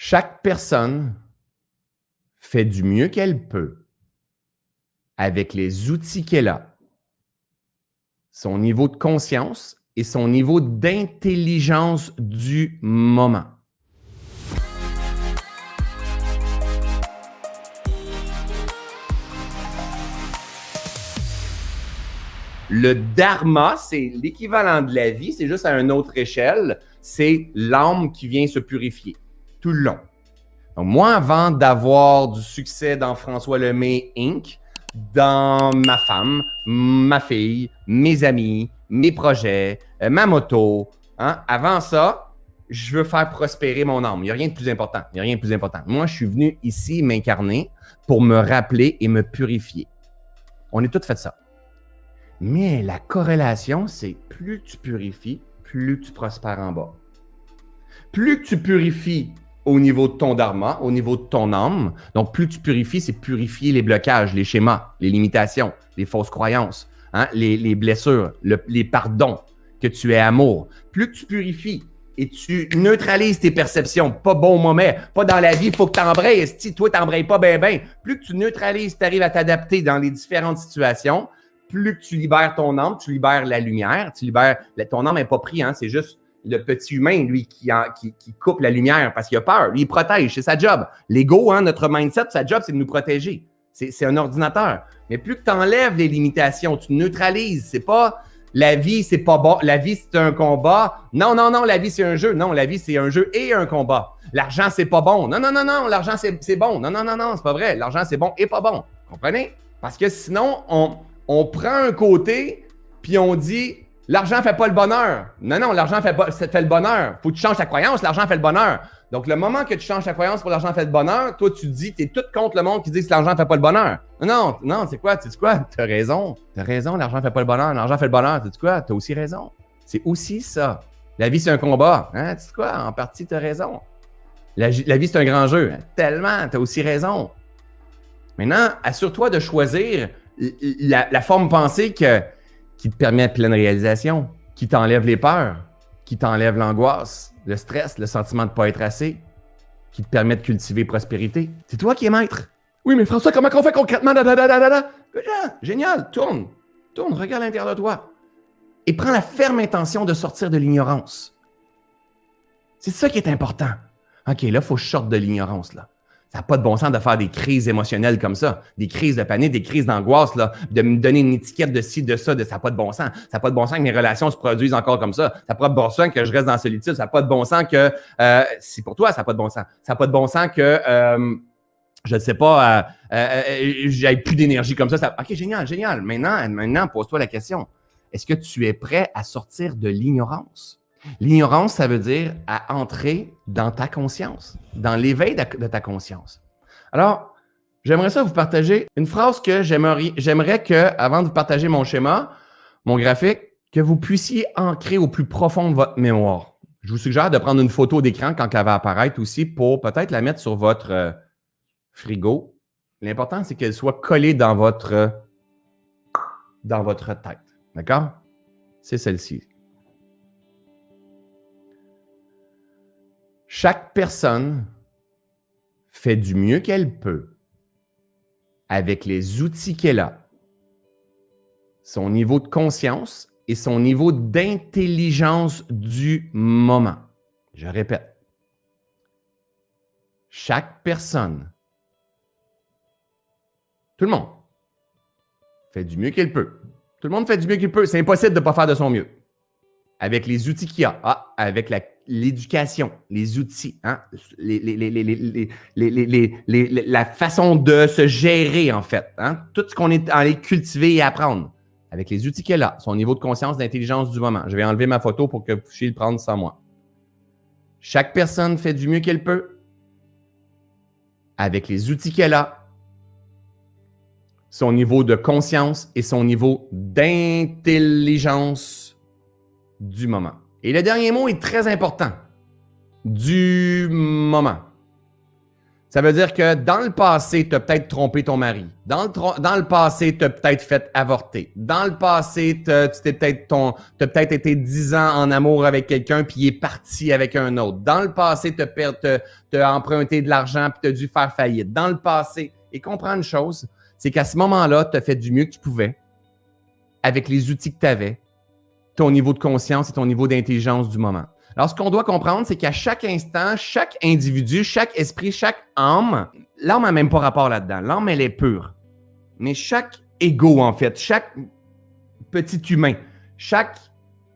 Chaque personne fait du mieux qu'elle peut avec les outils qu'elle a, son niveau de conscience et son niveau d'intelligence du moment. Le dharma, c'est l'équivalent de la vie, c'est juste à une autre échelle. C'est l'âme qui vient se purifier tout le long. Moi, avant d'avoir du succès dans François Lemay Inc., dans ma femme, ma fille, mes amis, mes projets, euh, ma moto, hein, avant ça, je veux faire prospérer mon âme. Il n'y a rien de plus important. Il n'y a rien de plus important. Moi, je suis venu ici m'incarner pour me rappeler et me purifier. On est tous fait ça. Mais la corrélation, c'est plus tu purifies, plus tu prospères en bas. Plus tu purifies au niveau de ton dharma, au niveau de ton âme. Donc, plus tu purifies, c'est purifier les blocages, les schémas, les limitations, les fausses croyances, hein, les, blessures, les pardons, que tu es amour. Plus tu purifies et tu neutralises tes perceptions, pas bon moment, pas dans la vie, il faut que tu embrayes. Si toi, tu pas bien, bien, plus que tu neutralises, tu arrives à t'adapter dans les différentes situations, plus que tu libères ton âme, tu libères la lumière, tu libères. Ton âme n'est pas pris, hein, c'est juste le petit humain, lui, qui, coupe la lumière parce qu'il a peur. Lui, il protège, c'est sa job. L'ego, hein, notre mindset, sa job, c'est de nous protéger. C'est un ordinateur. Mais plus que tu enlèves les limitations, tu neutralises. C'est pas la vie, c'est pas bon. La vie, c'est un combat. Non, non, non, la vie, c'est un jeu. Non, la vie, c'est un jeu et un combat. L'argent, c'est pas bon. Non, non, non, non, l'argent, c'est bon. Non, non, non, non, c'est pas vrai. L'argent, c'est bon et pas bon. Comprenez? Parce que sinon, on, on prend un côté, puis on dit L'argent fait pas le bonheur. Non, non, l'argent fait, fait le bonheur. Faut que tu changes ta croyance, l'argent fait le bonheur. Donc, le moment que tu changes ta croyance pour l'argent fait le bonheur, toi, tu dis, tu es tout contre le monde qui dit que l'argent fait pas le bonheur. Non, non, c'est quoi? Tu quoi? Tu as raison. Tu as raison, l'argent fait pas le bonheur. L'argent fait le bonheur. Tu quoi? Tu as aussi raison. C'est aussi ça. La vie, c'est un combat. Hein? Tu quoi? En partie, tu as raison. La, vie, c'est un grand jeu. Tellement, tu as aussi raison. Maintenant, assure-toi de choisir la forme pensée que qui te permet pleine réalisation, qui t'enlève les peurs, qui t'enlève l'angoisse, le stress, le sentiment de ne pas être assez, qui te permet de cultiver prospérité. C'est toi qui es maître. Oui, mais François, comment on fait concrètement? génial, tourne, tourne, regarde l'intérieur de toi. Et prends la ferme intention de sortir de l'ignorance. C'est ça qui est important. OK, là, il faut que de l'ignorance, là. Ça n'a pas de bon sens de faire des crises émotionnelles comme ça, des crises de panique, des crises d'angoisse, là, de me donner une étiquette de ci, de ça, de ça n'a pas de bon sens. Ça n'a pas de bon sens que mes relations se produisent encore comme ça. Ça n'a pas de bon sens que je reste dans solitude. Ça n'a pas de bon sens que, euh, si pour toi, ça n'a pas de bon sens. Ça n'a pas de bon sens que, euh, je ne sais pas, euh, euh, euh j'ai plus d'énergie comme ça. ça. OK, génial, génial. Maintenant, maintenant pose-toi la question. Est-ce que tu es prêt à sortir de l'ignorance? L'ignorance, ça veut dire à entrer dans ta conscience, dans l'éveil de ta conscience. Alors, j'aimerais ça vous partager une phrase que j'aimerais que, avant de partager mon schéma, mon graphique, que vous puissiez ancrer au plus profond de votre mémoire. Je vous suggère de prendre une photo d'écran quand elle va apparaître aussi pour peut-être la mettre sur votre euh, frigo. L'important, c'est qu'elle soit collée dans votre, dans votre tête. D'accord? C'est celle-ci. Chaque personne fait du mieux qu'elle peut avec les outils qu'elle a, son niveau de conscience et son niveau d'intelligence du moment. Je répète, chaque personne, tout le monde, fait du mieux qu'elle peut. Tout le monde fait du mieux qu'il peut. C'est impossible de ne pas faire de son mieux. Avec les outils qu'il a. Ah, avec la l'éducation, les outils, hein, la façon de se gérer, en fait. Hein, tout ce qu'on est allé cultiver et apprendre avec les outils qu'elle a, son niveau de conscience, d'intelligence du moment. Je vais enlever ma photo pour que vous puissiez le prendre sans moi. Chaque personne fait du mieux qu'elle peut avec les outils qu'elle a, son niveau de conscience et son niveau d'intelligence du moment. Et le dernier mot est très important. Du moment. Ça veut dire que dans le passé, tu as peut-être trompé ton mari. Dans le, passé, tu as peut-être fait avorter. Dans le passé, tu as peut-être peut été 10 ans en amour avec quelqu'un puis il est parti avec un autre. Dans le passé, tu as, emprunté de l'argent puis tu as dû faire faillite. Dans le passé, et comprends une chose, c'est qu'à ce moment-là, tu as fait du mieux que tu pouvais avec les outils que tu avais, ton niveau de conscience et ton niveau d'intelligence du moment. Alors, ce qu'on doit comprendre, c'est qu'à chaque instant, chaque individu, chaque esprit, chaque âme, l'âme n'a même pas rapport là-dedans. L'âme, elle est pure. Mais chaque ego, en fait, chaque petit humain, chaque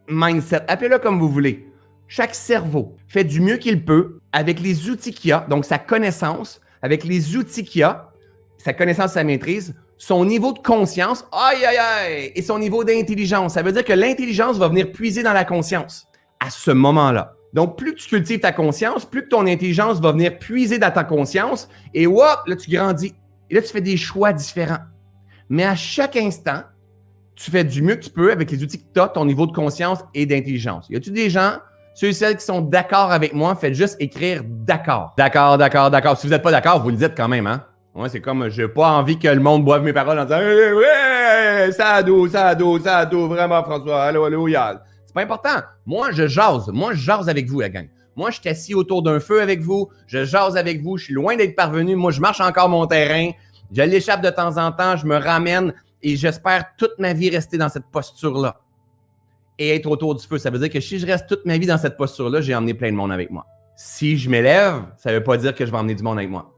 mindset, appelez-le comme vous voulez, chaque cerveau fait du mieux qu'il peut avec les outils qu'il a, donc sa connaissance, avec les outils qu'il a, sa connaissance, sa maîtrise, son niveau de conscience, aïe, aïe, aïe, et son niveau d'intelligence. Ça veut dire que l'intelligence va venir puiser dans la conscience à ce moment-là. Donc, plus tu cultives ta conscience, plus que ton intelligence va venir puiser dans ta conscience et hop, là, tu grandis. Et là, tu fais des choix différents. Mais à chaque instant, tu fais du mieux que tu peux avec les outils que tu as, ton niveau de conscience et d'intelligence. Y a-tu des gens, ceux et celles qui sont d'accord avec moi, faites juste écrire d'accord. D'accord, d'accord, d'accord. Si vous n'êtes pas d'accord, vous le dites quand même, hein? Ouais, c'est comme, j'ai pas envie que le monde boive mes paroles en disant, hey, ouais, ça a dos, ça a dos, ça a dos, vraiment, François, allô, allô, yal. C'est pas important. Moi, je jase. Moi, je jase avec vous, la gang. Moi, je suis assis autour d'un feu avec vous. Je jase avec vous. Je suis loin d'être parvenu. Moi, je marche encore mon terrain. Je l'échappe de temps en temps. Je me ramène et j'espère toute ma vie rester dans cette posture-là. Et être autour du feu. Ça veut dire que si je reste toute ma vie dans cette posture-là, j'ai emmené plein de monde avec moi. Si je m'élève, ça ne veut pas dire que je vais emmener du monde avec moi.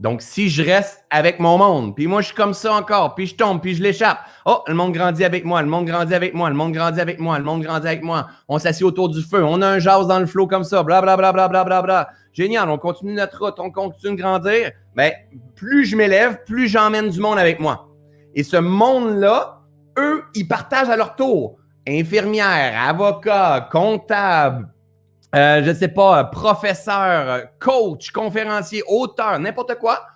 Donc, si je reste avec mon monde, puis moi, je suis comme ça encore, puis je tombe, puis je l'échappe. Oh, le monde grandit avec moi, le monde grandit avec moi, le monde grandit avec moi, le monde grandit avec moi. On s'assied autour du feu, on a un jazz dans le flot comme ça, blablabla, bla, bla, bla, Génial, on continue notre route, on continue de grandir. Mais plus je m'élève, plus j'emmène du monde avec moi. Et ce monde-là, eux, ils partagent à leur tour. Infirmières, avocats, comptables, euh, je ne sais pas, professeur, coach, conférencier, auteur, n'importe quoi,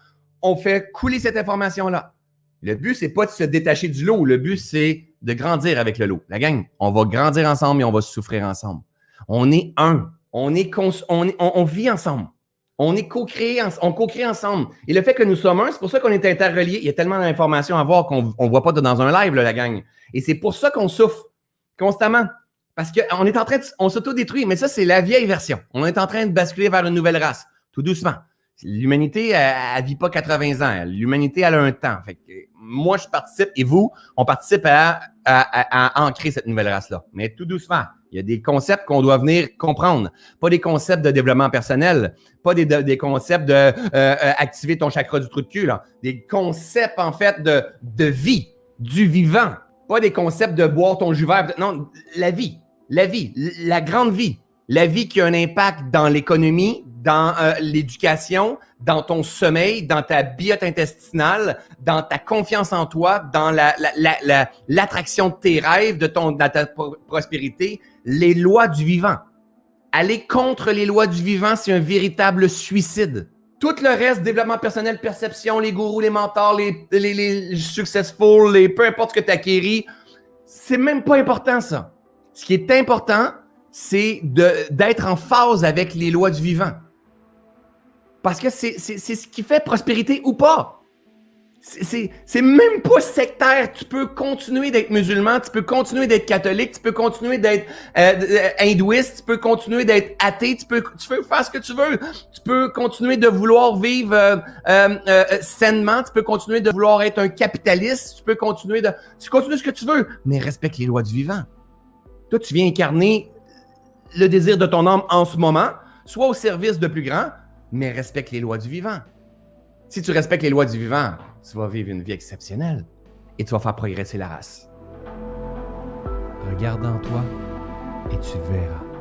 on fait couler cette information-là. Le but, c'est pas de se détacher du lot. Le but, c'est de grandir avec le lot. La gang, on va grandir ensemble et on va souffrir ensemble. On est un. On, est on, vit ensemble. On est co-créé, on co-crée ensemble. Et le fait que nous sommes un, c'est pour ça qu'on est interreliés. Il y a tellement d'informations à voir qu'on ne voit pas dans un live, la gang. Et c'est pour ça qu'on souffre constamment. Parce qu'on est en train de, on s'autodétruit, mais ça, c'est la vieille version. On est en train de basculer vers une nouvelle race, tout doucement. L'humanité, elle, vit pas 80 ans. L'humanité, elle a un temps. Fait que moi, je participe et vous, on participe à, à, ancrer cette nouvelle race-là. Mais tout doucement. Il y a des concepts qu'on doit venir comprendre. Pas des concepts de développement personnel, pas des, des concepts de euh, euh, activer ton chakra du trou de cul. Des concepts, en fait, de, de vie, du vivant. Pas des concepts de boire ton jus vert. Non, la vie. La vie, la grande vie. La vie qui a un impact dans l'économie, dans euh, l'éducation, dans ton sommeil, dans ta biote intestinale, dans ta confiance en toi, dans l'attraction la, de tes rêves, de, ton, ta prospérité, les lois du vivant. Aller contre les lois du vivant, c'est un véritable suicide. Tout le reste, développement personnel, perception, les gourous, les mentors, les, les, les successful, peu importe ce que tu acquéris, c'est même pas important ça. Ce qui est important, c'est d'être en phase avec les lois du vivant. Parce que c'est ce qui fait prospérité ou pas. C'est même pas sectaire. Tu peux continuer d'être musulman, tu peux continuer d'être catholique, tu peux continuer d'être euh, euh, hindouiste, tu peux continuer d'être athée, tu peux, tu peux faire ce que tu veux. Tu peux continuer de vouloir vivre euh, sainement, tu peux continuer de vouloir être un capitaliste, tu peux continuer de... Tu continues ce que tu veux, mais respecte les lois du vivant. Toi, tu viens incarner le désir de ton âme en ce moment, soit au service de plus grand, mais respecte les lois du vivant. Si tu respectes les lois du vivant, tu vas vivre une vie exceptionnelle et tu vas faire progresser la race. Regarde en toi et tu verras.